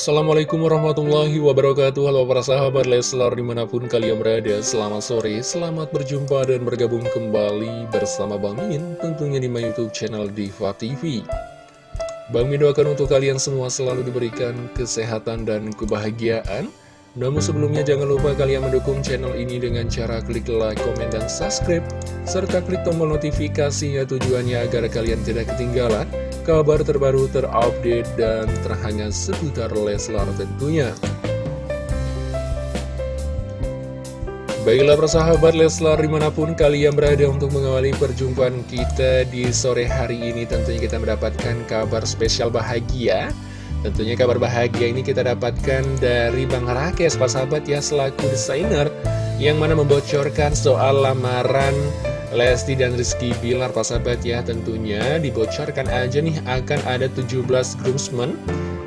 Assalamualaikum warahmatullahi wabarakatuh. Halo para sahabat Leslar di mana pun kalian berada Selamat sore, selamat berjumpa dan bergabung kembali bersama Bang Min Tentunya di my youtube channel Diva TV Bang Min doakan untuk kalian semua selalu diberikan kesehatan dan kebahagiaan. Namun sebelumnya jangan lupa kalian mendukung channel ini dengan cara klik like, komen, dan subscribe serta klik tombol notifikasinya tujuannya agar kalian tidak ketinggalan kabar terbaru terupdate dan terhangat seputar Leslar tentunya. Baiklah persahabat Leslar di mana pun kalian berada untuk mengawali perjumpaan kita di sore hari ini Tentunya kita mendapatkan kabar spesial bahagia Tentunya kabar bahagia ini kita dapatkan dari Bang Rakes, Pak Sahabat ya, selaku desainer yang mana membocorkan soal lamaran Lesti dan Rizky Bilar, Pak Sahabat ya, tentunya dibocorkan aja nih akan ada 17 groomsmen.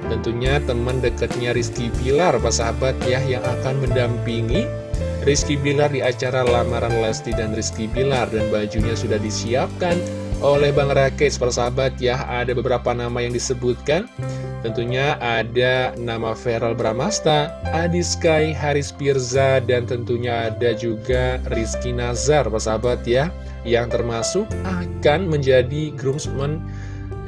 Tentunya teman dekatnya Rizky Bilar, Pak Sahabat ya, yang akan mendampingi Rizky Bilar di acara lamaran Lesti dan Rizky Bilar. Dan bajunya sudah disiapkan oleh Bang Rakes, persahabat ya, ada beberapa nama yang disebutkan Tentunya ada nama Feral Bramasta, Adi Sky, Haris Pirza, dan tentunya ada juga Rizky Nazar, sahabat ya, yang termasuk akan menjadi groomsman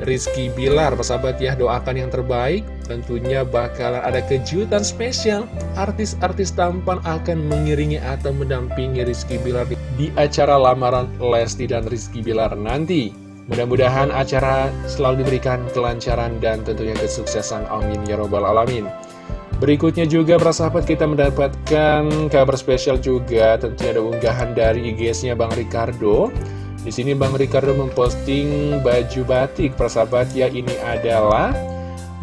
Rizky Bilar, sahabat ya, doakan yang terbaik, tentunya bakalan ada kejutan spesial, artis-artis tampan akan mengiringi atau mendampingi Rizky Bilar di acara lamaran Lesti dan Rizky Bilar nanti. Mudah-mudahan acara selalu diberikan kelancaran dan tentunya kesuksesan. Amin ya robbal alamin. Berikutnya juga para sahabat kita mendapatkan kabar spesial juga tentunya ada unggahan dari IG-nya Bang Ricardo. Di sini Bang Ricardo memposting baju batik para sahabat ya ini adalah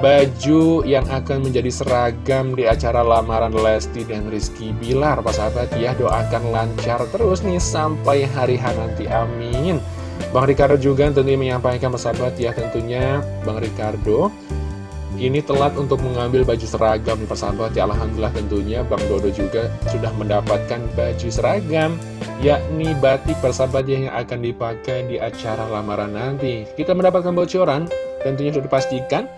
baju yang akan menjadi seragam di acara lamaran Lesti dan Rizky Bilar para sahabat ya doakan lancar terus nih sampai hari H nanti amin. Bang Ricardo juga tentunya menyampaikan persahabat ya tentunya Bang Ricardo. Ini telat untuk mengambil baju seragam nih persahabat. Ya Alhamdulillah tentunya Bang Dodo juga sudah mendapatkan baju seragam yakni batik persahabat yang akan dipakai di acara lamaran nanti. Kita mendapatkan bocoran tentunya sudah dipastikan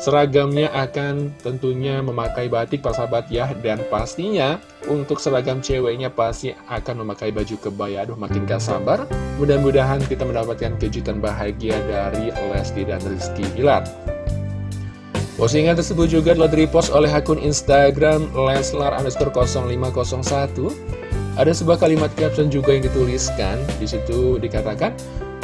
Seragamnya akan tentunya memakai batik persahabat ya. Dan pastinya untuk seragam ceweknya pasti akan memakai baju kebaya. Aduh makin gak sabar. Mudah-mudahan kita mendapatkan kejutan bahagia dari Lesti dan Rizky Bilar. Postingan tersebut juga telah repost oleh akun Instagram Leslar underscore 0501 Ada sebuah kalimat caption juga yang dituliskan. Di situ dikatakan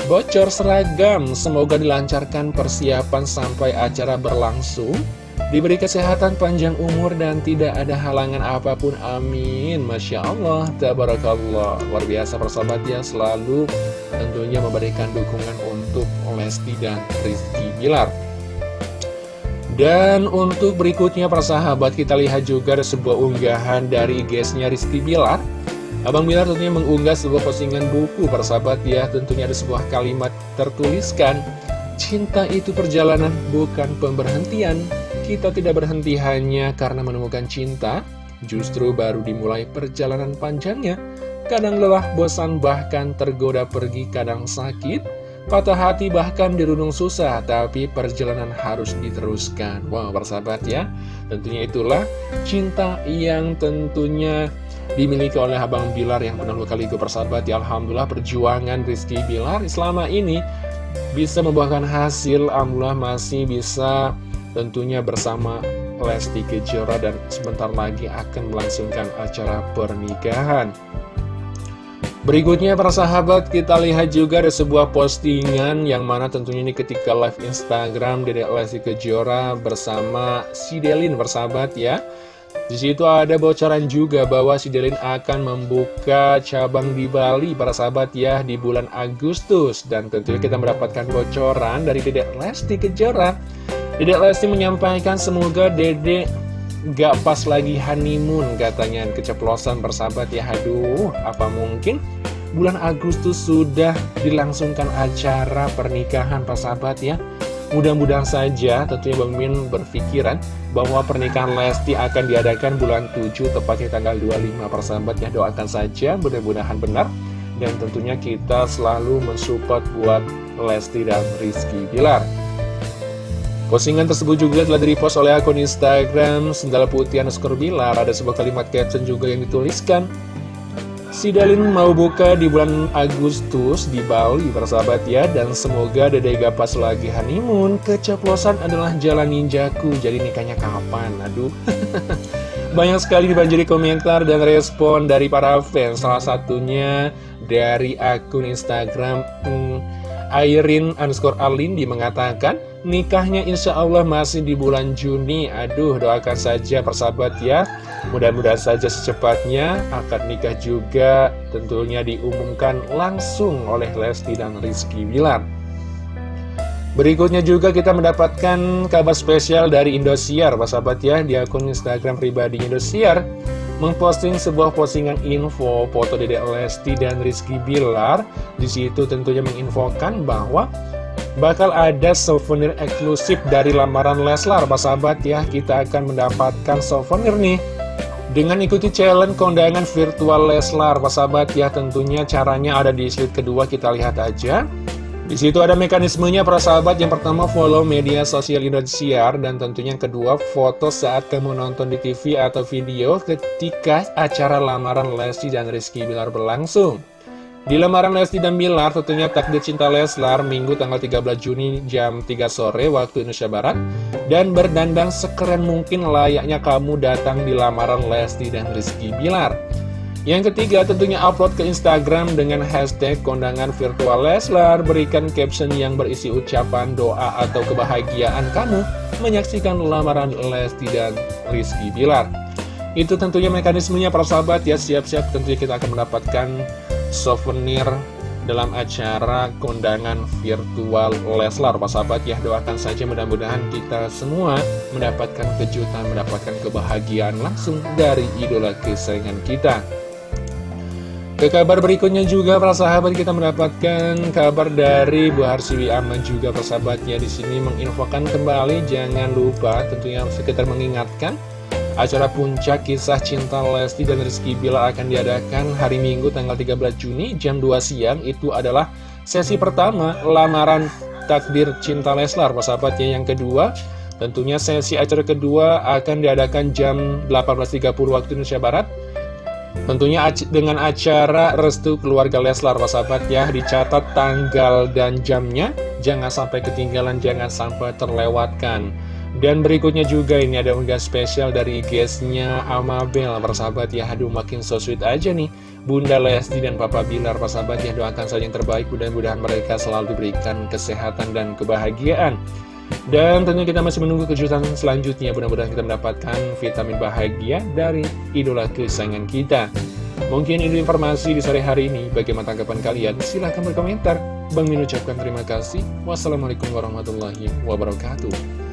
Bocor seragam, semoga dilancarkan persiapan sampai acara berlangsung. Diberi kesehatan panjang umur dan tidak ada halangan apa pun, amin. Masya Allah, tabarakallah. Luar biasa persahabat ya, selalu tentunya memberikan dukungan untuk Lesti dan Rizky Bilar. Dan untuk berikutnya persahabat kita lihat juga ada sebuah unggahan dari guysnya Rizky Bilar Abang Bilar tentunya mengunggah sebuah postingan buku persahabat ya Tentunya ada sebuah kalimat tertuliskan Cinta itu perjalanan bukan pemberhentian. Kita tidak berhenti hanya karena menemukan cinta. Justru baru dimulai perjalanan panjangnya. Kadang lelah, bosan, bahkan tergoda pergi, kadang sakit. Patah hati bahkan dirundung susah. Tapi perjalanan harus diteruskan. Wow persahabat ya. Tentunya itulah cinta yang tentunya dimiliki oleh Abang Bilar yang penuh kali persahabat ya. Alhamdulillah perjuangan Rizky Bilar selama ini bisa membuahkan hasil. Alhamdulillah masih bisa tentunya bersama Lesti Kejora dan sebentar lagi akan melangsungkan acara pernikahan. Berikutnya para sahabat kita lihat juga ada sebuah postingan yang mana tentunya ini ketika live Instagram Dedek Lesti Kejora bersama si Delin bersahabat ya di situ ada bocoran juga bahwa si Delin akan membuka cabang di Bali para sahabat ya di bulan Agustus. Dan tentunya kita mendapatkan bocoran dari Dedek Lesti Kejora. Dedek Lesti menyampaikan semoga Dedek gak pas lagi honeymoon katanya. Keceplosan persahabat ya. Aduh apa mungkin bulan Agustus sudah dilangsungkan acara pernikahan persahabat ya Mudah-mudahan saja tentunya Bang Min berpikiran bahwa pernikahan Lesti akan diadakan bulan 7 tepatnya tanggal 25 persahabat ya doakan saja mudah-mudahan benar dan tentunya kita selalu mensupport buat Lesti dan Rizky Bilar Postingan tersebut juga telah direpost oleh akun Instagram Sendal Putih underscore Bilar. Ada sebuah kalimat caption juga yang dituliskan. Si Dalin mau buka di bulan Agustus di Bali, persahabat ya. Dan semoga Dede Gapas lagi honeymoon. Keceplosan adalah jalan ninjaku. Jadi nikahnya kapan? Aduh. Banyak sekali dibanjiri komentar dan respon dari para fans. Salah satunya dari akun Instagram hmm, Airin underscore Alindi mengatakan nikahnya insya Allah masih di bulan Juni. Aduh doakan saja persahabat ya. Mudah-mudahan saja secepatnya akad nikah juga tentunya diumumkan langsung oleh Lesti dan Rizky Bilar. Berikutnya juga kita mendapatkan kabar spesial dari Indosiar. Persahabat ya di akun Instagram pribadi Indosiar memposting sebuah postingan info foto Dedek Lesti dan Rizky Bilar. Di situ tentunya menginfokan bahwa bakal ada souvenir eksklusif dari lamaran Leslar sahabat ya kita akan mendapatkan souvenir nih dengan ikuti challenge kondangan virtual Leslar sahabat ya tentunya caranya ada di slide kedua kita lihat aja di situ ada mekanismenya para sahabat yang pertama follow media sosial Indosiar. Dan tentunya yang kedua foto saat kamu nonton di TV atau video ketika acara lamaran Lesti dan Rizky Bilar berlangsung. Di lamaran Lesti dan Bilar tentunya takdir cinta Leslar Minggu tanggal 13 Juni jam 3 sore waktu Indonesia Barat. Dan berdandang sekeren mungkin layaknya kamu datang di lamaran Lesti dan Rizky Bilar Yang ketiga tentunya upload ke Instagram dengan hashtag kondangan virtual Leslar. Berikan caption yang berisi ucapan doa atau kebahagiaan kamu Menyaksikan lamaran Lesti dan Rizky Bilar. Itu tentunya mekanismenya para sahabat. Ya siap-siap tentunya kita akan mendapatkan souvenir dalam acara kondangan virtual Leslar. Pak sahabat ya doakan saja mudah-mudahan kita semua mendapatkan kejutan mendapatkan kebahagiaan langsung dari idola kesayangan kita ke kabar berikutnya juga para sahabat kita mendapatkan kabar dari Bu Harsiwi Aman juga persahabatnya di sini menginfokan kembali jangan lupa tentunya sekitar mengingatkan Acara puncak kisah cinta Lesti dan Rizky Bilar akan diadakan hari Minggu tanggal 13 Juni jam 2 siang. Itu adalah sesi pertama lamaran takdir cinta Leslar, persahabatnya yang kedua. Tentunya sesi acara kedua akan diadakan jam 18.30 waktu Indonesia Barat. Tentunya dengan acara restu keluarga Leslar, sahabat ya, dicatat tanggal dan jamnya. Jangan sampai ketinggalan, jangan sampai terlewatkan. Dan berikutnya juga ini ada unggah spesial dari guestnya Amabel Persahabat ya, aduh makin so sweet aja nih Bunda Lesti dan Papa Bilar Persahabat ya, doakan saja yang terbaik Mudah-mudahan mereka selalu diberikan kesehatan dan kebahagiaan Dan tentunya kita masih menunggu kejutan selanjutnya. Mudah-mudahan kita mendapatkan vitamin bahagia dari idola kesayangan kita. Mungkin ini informasi di sore hari ini. Bagaimana tanggapan kalian? Silahkan berkomentar. Bang Min ucapkan terima kasih. Wassalamualaikum warahmatullahi wabarakatuh